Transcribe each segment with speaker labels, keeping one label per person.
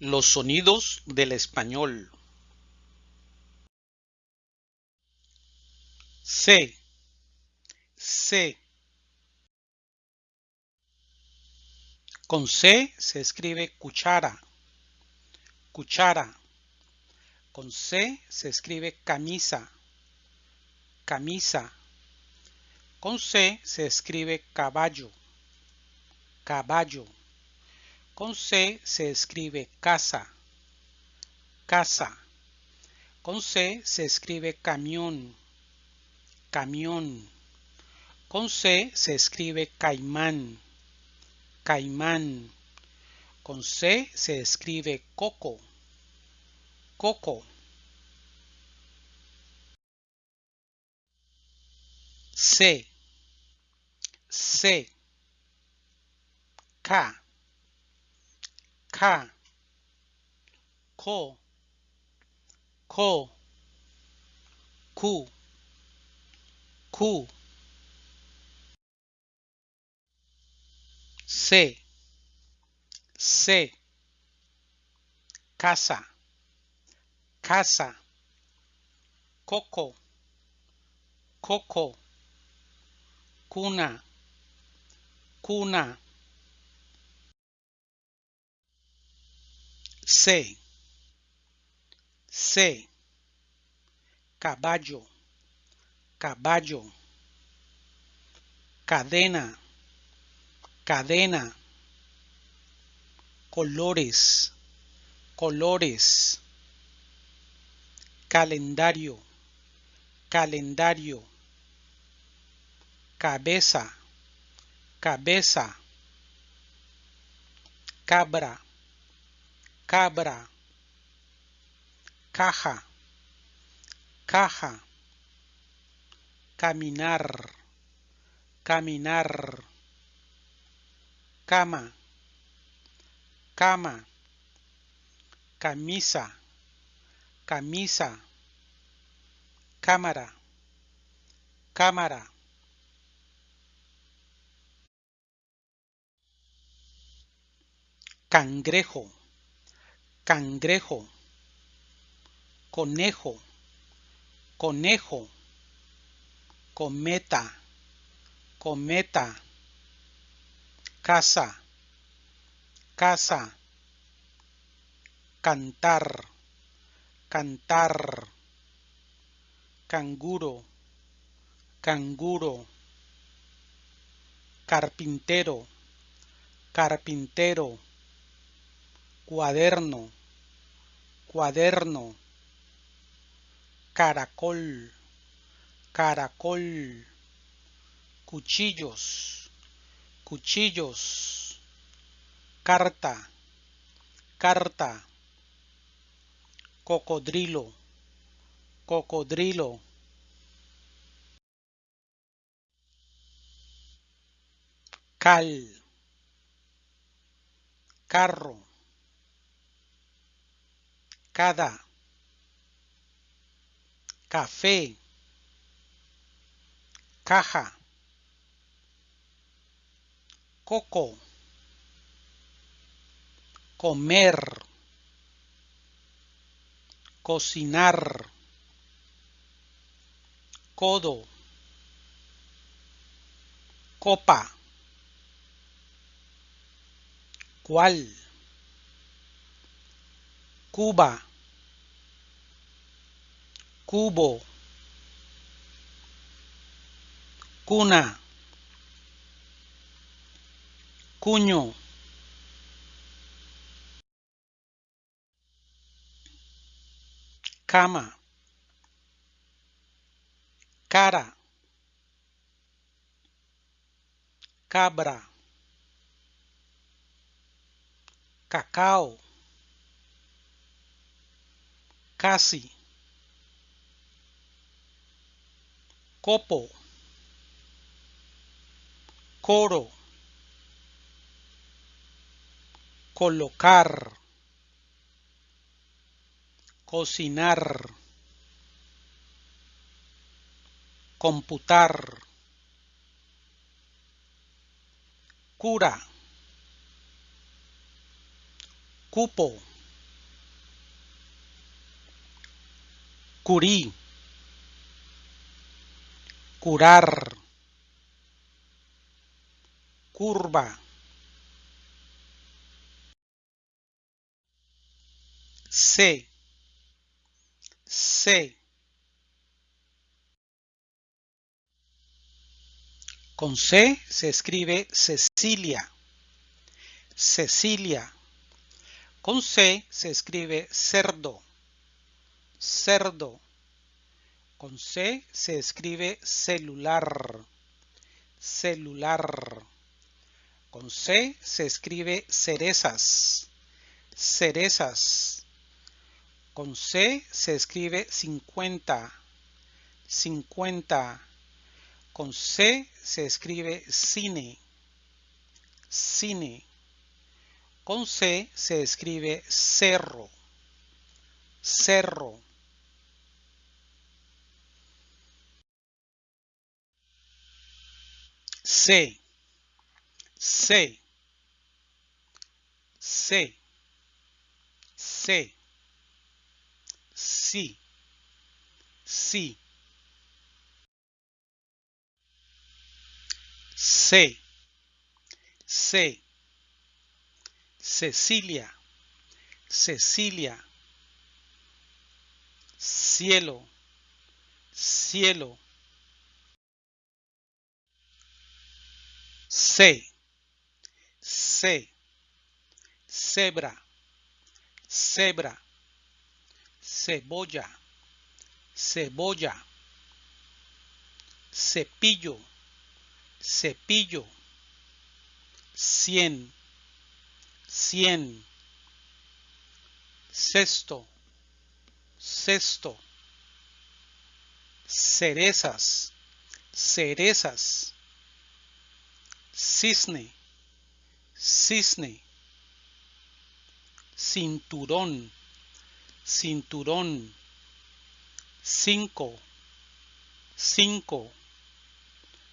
Speaker 1: Los sonidos del español. C, C. Con C se escribe cuchara, cuchara. Con C se escribe camisa, camisa. Con C se escribe caballo, caballo. Con C se escribe casa, casa. Con C se escribe camión, camión. Con C se escribe caimán, caimán. Con C se escribe coco, coco. C, C, K, K, Ko, Ko, Ku, Ku. C, C, casa, casa, coco, coco, cuna, cuna. C, C, caballo, caballo, cadena, cadena, colores, colores, calendario, calendario, cabeza, cabeza, cabra, cabra, caja, caja, caminar, caminar, cama, cama, camisa, camisa, cámara, cámara. Cangrejo, cangrejo, conejo, conejo, cometa, cometa, casa, casa, cantar, cantar, canguro, canguro, carpintero, carpintero, cuaderno, cuaderno, caracol, caracol, cuchillos, cuchillos, carta, carta, cocodrilo, cocodrilo. Cal, carro, cada, café, caja, coco, comer, cocinar, codo, copa, cual, Cuba, cubo, cuna, cuño, cama, cara, cabra, cacao, casi, copo, coro, colocar, cocinar, computar, cura, cupo, curí, curar, curva, C, C. Con C se escribe Cecilia. Cecilia. Con C se escribe cerdo. Cerdo. Con C se escribe celular. Celular. Con C se escribe cerezas. Cerezas. Con C se escribe 50. 50. Con C se escribe cine. Cine. Con C se escribe cerro. Cerro. C. C. C. C. Sí. Sí. C. C. Cecilia. Cecilia. Cielo. Cielo. C. C. Cebra. Cebra. Cebolla. Cebolla. Cepillo cepillo, cien, cien, cesto, cesto, cerezas, cerezas, cisne, cisne, cinturón, cinturón, cinco, cinco,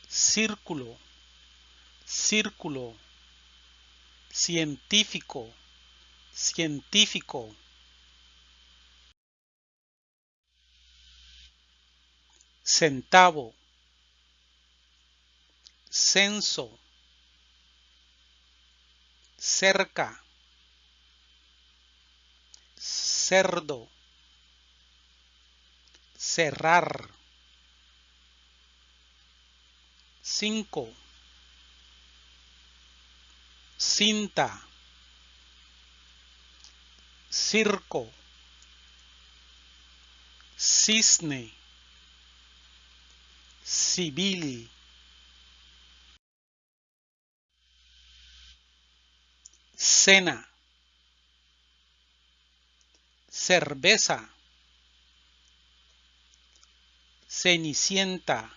Speaker 1: círculo, círculo, científico, científico. Centavo, censo, cerca, cerdo, cerrar. Cinco, cinta, circo, cisne, civil, cena, cerveza, cenicienta,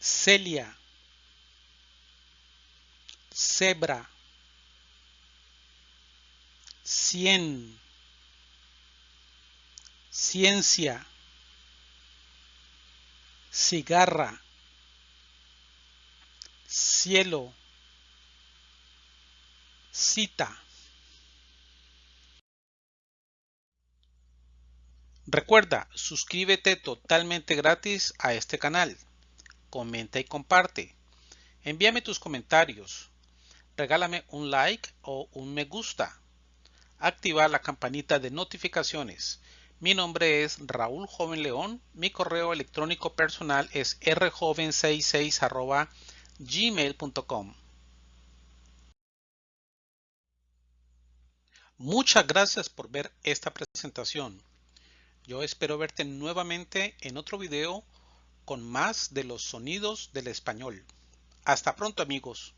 Speaker 1: Celia, cebra, cien, ciencia, cigarra, cielo, cita. Recuerda, suscríbete totalmente gratis a este canal comenta y comparte. Envíame tus comentarios. Regálame un like o un me gusta. Activa la campanita de notificaciones. Mi nombre es Raúl Joven León. Mi correo electrónico personal es rjoven66 gmail.com. Muchas gracias por ver esta presentación. Yo espero verte nuevamente en otro video con más de los sonidos del español. Hasta pronto amigos.